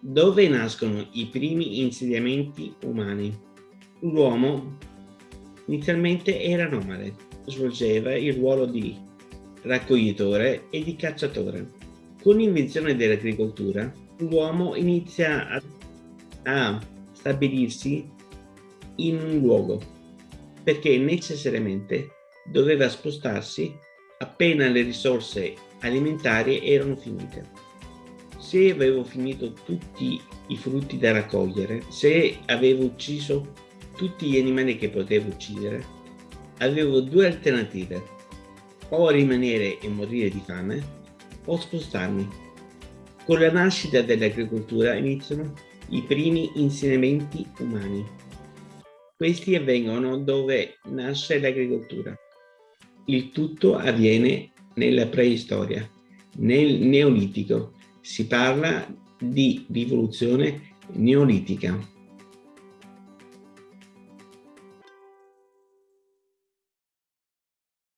Dove nascono i primi insediamenti umani? L'uomo inizialmente era nomade, svolgeva il ruolo di raccoglitore e di cacciatore. Con l'invenzione dell'agricoltura, l'uomo inizia a, a stabilirsi in un luogo perché necessariamente doveva spostarsi appena le risorse alimentari erano finite. Se avevo finito tutti i frutti da raccogliere, se avevo ucciso tutti gli animali che potevo uccidere, avevo due alternative, o rimanere e morire di fame, o spostarmi. Con la nascita dell'agricoltura iniziano i primi insediamenti umani. Questi avvengono dove nasce l'agricoltura. Il tutto avviene nella preistoria, nel Neolitico. Si parla di rivoluzione neolitica.